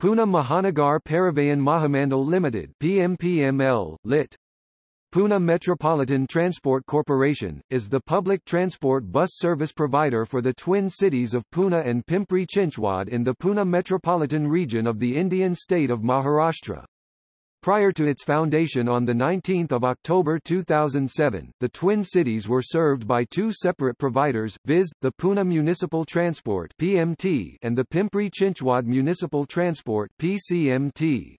Pune Mahanagar Parivahan Mahamandal Limited PMPML, lit. Pune Metropolitan Transport Corporation, is the public transport bus service provider for the twin cities of Pune and Pimpri Chinchwad in the Pune metropolitan region of the Indian state of Maharashtra. Prior to its foundation on 19 October 2007, the Twin Cities were served by two separate providers, viz., the Pune Municipal Transport PMT and the Pimpri Chinchwad Municipal Transport PCMT.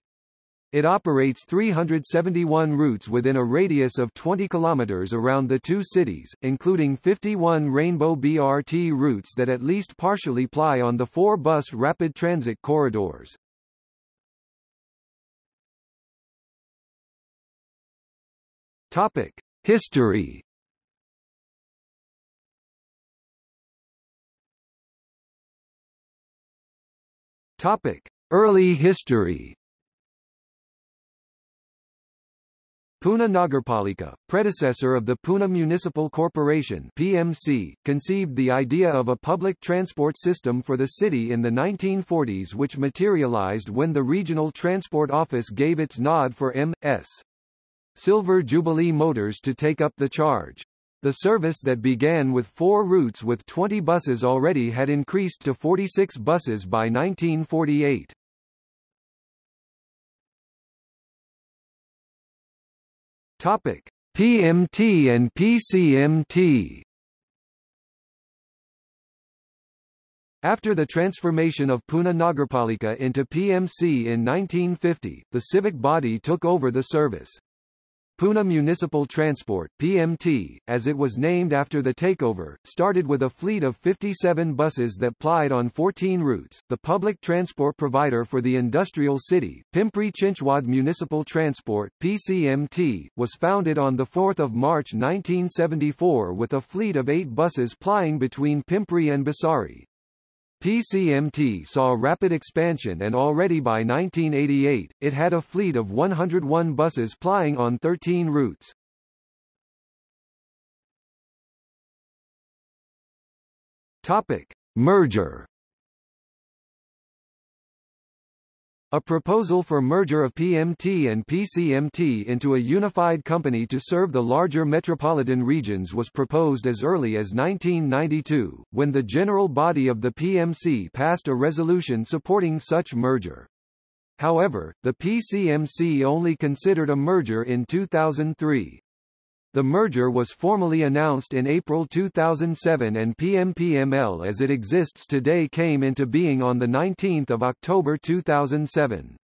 It operates 371 routes within a radius of 20 km around the two cities, including 51 Rainbow BRT routes that at least partially ply on the four bus rapid transit corridors. Topic: History. Topic: Early history. Pune Nagarpalika, predecessor of the Pune Municipal Corporation PMC, conceived the idea of a public transport system for the city in the 1940s which materialized when the Regional Transport Office gave its nod for M.S. Silver Jubilee Motors to take up the charge. The service that began with four routes with 20 buses already had increased to 46 buses by 1948. Topic: PMT and PCMT. After the transformation of Pune Nagarpalika into PMC in 1950, the civic body took over the service. Pune Municipal Transport PMT, as it was named after the takeover, started with a fleet of 57 buses that plied on 14 routes. The public transport provider for the industrial city, Pimpri Chinchwad Municipal Transport PCMT, was founded on 4 March 1974 with a fleet of eight buses plying between Pimpri and Bhosari. PCMT saw rapid expansion and already by 1988, it had a fleet of 101 buses plying on 13 routes. Topic. Merger A proposal for merger of PMT and PCMT into a unified company to serve the larger metropolitan regions was proposed as early as 1992, when the general body of the PMC passed a resolution supporting such merger. However, the PCMC only considered a merger in 2003. The merger was formally announced in April 2007 and PMPML as it exists today came into being on 19 October 2007.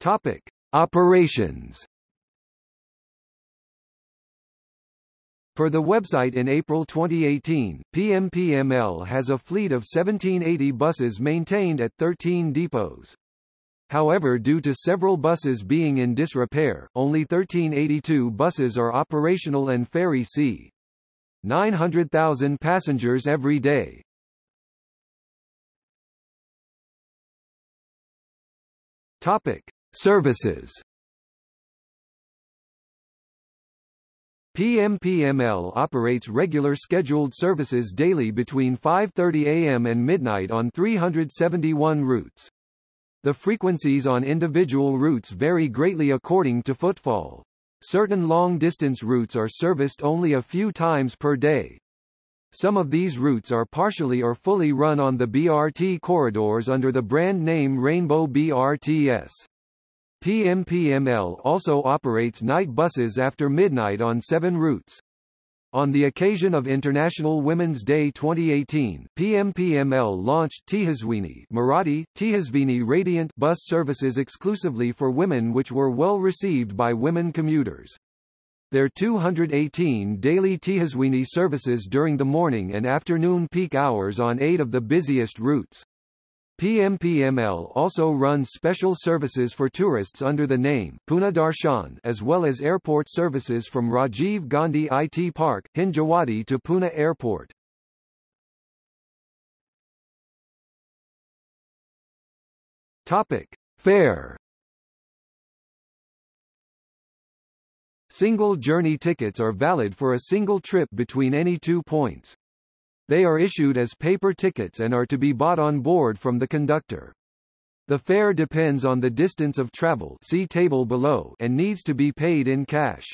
Topic. Operations Per the website in April 2018, PMPML has a fleet of 1780 buses maintained at 13 depots. However due to several buses being in disrepair, only 1382 buses are operational and ferry c. 900,000 passengers every day. Topic: Services. PMPML operates regular scheduled services daily between 5:30 a.m. and midnight on 371 routes. The frequencies on individual routes vary greatly according to footfall. Certain long-distance routes are serviced only a few times per day. Some of these routes are partially or fully run on the BRT corridors under the brand name Rainbow BRTS. PMPML also operates night buses after midnight on seven routes. On the occasion of International Women's Day 2018, PMPML launched Tejaswini Marathi, Tejasvini Radiant bus services exclusively for women which were well received by women commuters. Their 218 daily Tejaswini services during the morning and afternoon peak hours on eight of the busiest routes. PMPML also runs special services for tourists under the name Pune Darshan as well as airport services from Rajiv Gandhi IT Park, Hinjawadi to Pune Airport. Topic: Fare Single journey tickets are valid for a single trip between any two points. They are issued as paper tickets and are to be bought on board from the conductor. The fare depends on the distance of travel see table below and needs to be paid in cash.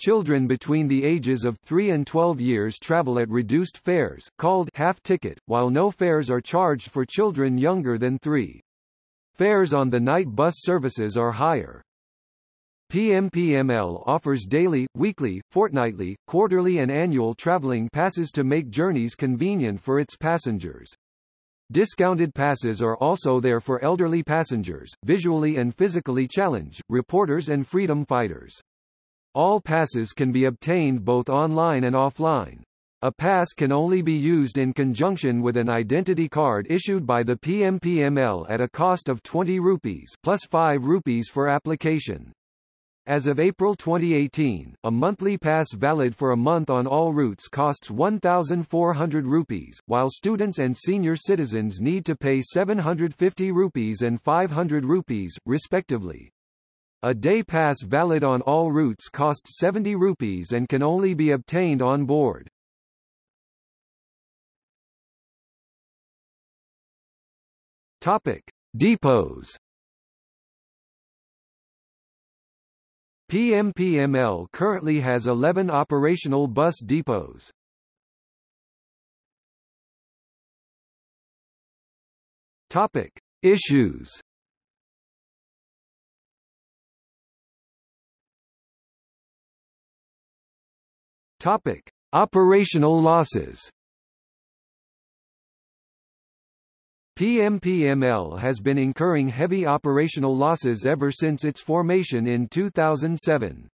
Children between the ages of 3 and 12 years travel at reduced fares, called half ticket, while no fares are charged for children younger than 3. Fares on the night bus services are higher. PMPML offers daily, weekly, fortnightly, quarterly and annual traveling passes to make journeys convenient for its passengers. Discounted passes are also there for elderly passengers, visually and physically challenged, reporters and freedom fighters. All passes can be obtained both online and offline. A pass can only be used in conjunction with an identity card issued by the PMPML at a cost of 20 rupees plus 5 rupees for application. As of April 2018, a monthly pass valid for a month on all routes costs 1,400 rupees, while students and senior citizens need to pay 750 rupees and 500 rupees, respectively. A day pass valid on all routes costs 70 rupees and can only be obtained on board. Topic: Depots. PMPML currently has 11 operational bus depots. Topic: Issues. Topic: Operational losses. PMPML has been incurring heavy operational losses ever since its formation in 2007.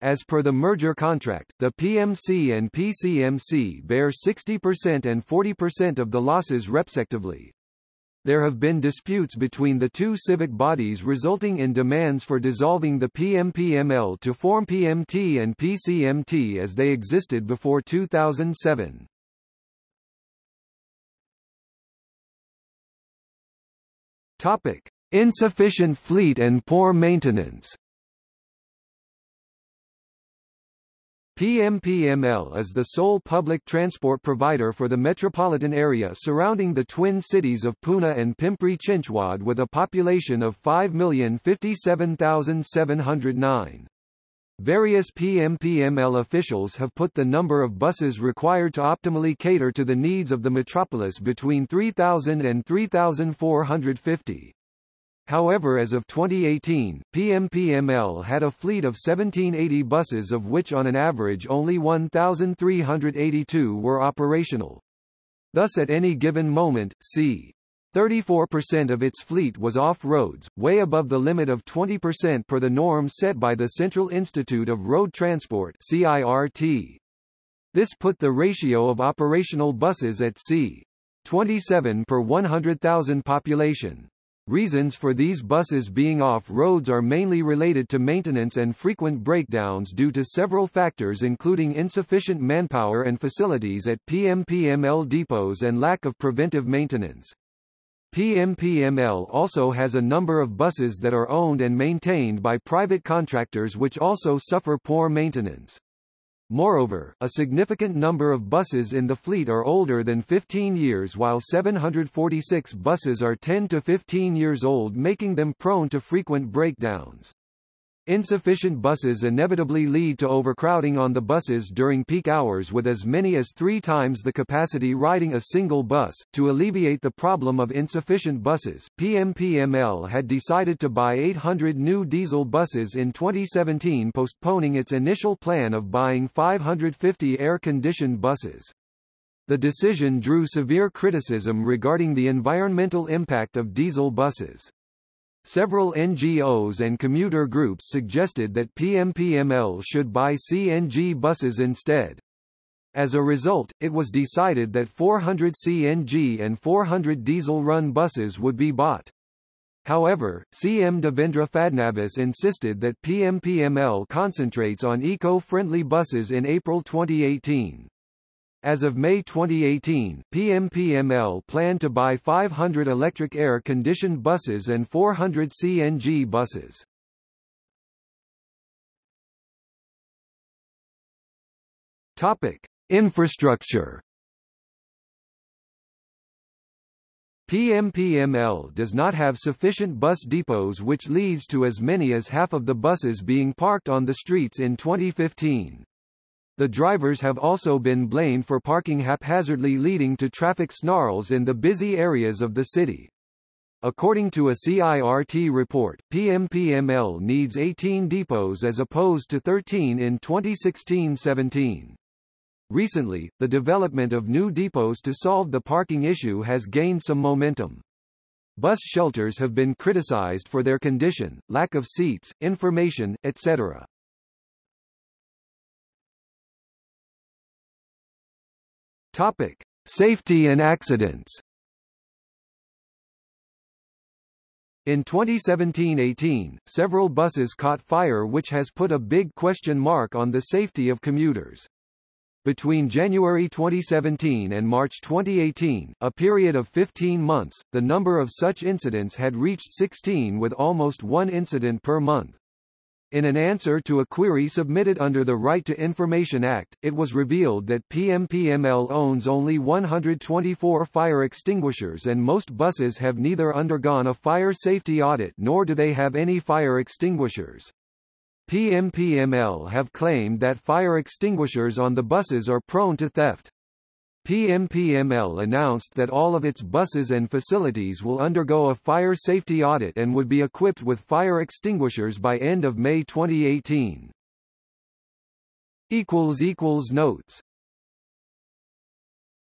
As per the merger contract, the PMC and PCMC bear 60% and 40% of the losses respectively. There have been disputes between the two civic bodies resulting in demands for dissolving the PMPML to form PMT and PCMT as they existed before 2007. Topic: Insufficient fleet and poor maintenance. PMPML is the sole public transport provider for the metropolitan area surrounding the twin cities of Pune and Pimpri Chinchwad with a population of 5,057,709. Various PMPML officials have put the number of buses required to optimally cater to the needs of the metropolis between 3,000 and 3,450. However as of 2018, PMPML had a fleet of 1780 buses of which on an average only 1,382 were operational. Thus at any given moment, c. 34% of its fleet was off-roads, way above the limit of 20% per the norm set by the Central Institute of Road Transport CIRT. This put the ratio of operational buses at c. 27 per 100,000 population. Reasons for these buses being off-roads are mainly related to maintenance and frequent breakdowns due to several factors including insufficient manpower and facilities at PMPML depots and lack of preventive maintenance. PMPML also has a number of buses that are owned and maintained by private contractors which also suffer poor maintenance. Moreover, a significant number of buses in the fleet are older than 15 years while 746 buses are 10 to 15 years old making them prone to frequent breakdowns. Insufficient buses inevitably lead to overcrowding on the buses during peak hours with as many as three times the capacity riding a single bus. To alleviate the problem of insufficient buses, PMPML had decided to buy 800 new diesel buses in 2017 postponing its initial plan of buying 550 air-conditioned buses. The decision drew severe criticism regarding the environmental impact of diesel buses. Several NGOs and commuter groups suggested that PMPML should buy CNG buses instead. As a result, it was decided that 400 CNG and 400 diesel-run buses would be bought. However, CM Devendra Fadnavis insisted that PMPML concentrates on eco-friendly buses in April 2018. As of May 2018, PMPML planned to buy 500 electric air-conditioned buses and 400 CNG buses. Topic: Infrastructure PMPML does not have sufficient bus depots which leads to as many as half of the buses being parked on the streets in 2015. The drivers have also been blamed for parking haphazardly leading to traffic snarls in the busy areas of the city. According to a CIRT report, PMPML needs 18 depots as opposed to 13 in 2016-17. Recently, the development of new depots to solve the parking issue has gained some momentum. Bus shelters have been criticized for their condition, lack of seats, information, etc. Topic: Safety and accidents. In 2017-18, several buses caught fire which has put a big question mark on the safety of commuters. Between January 2017 and March 2018, a period of 15 months, the number of such incidents had reached 16 with almost one incident per month. In an answer to a query submitted under the Right to Information Act, it was revealed that PMPML owns only 124 fire extinguishers and most buses have neither undergone a fire safety audit nor do they have any fire extinguishers. PMPML have claimed that fire extinguishers on the buses are prone to theft. PMPML announced that all of its buses and facilities will undergo a fire safety audit and would be equipped with fire extinguishers by end of May 2018. Notes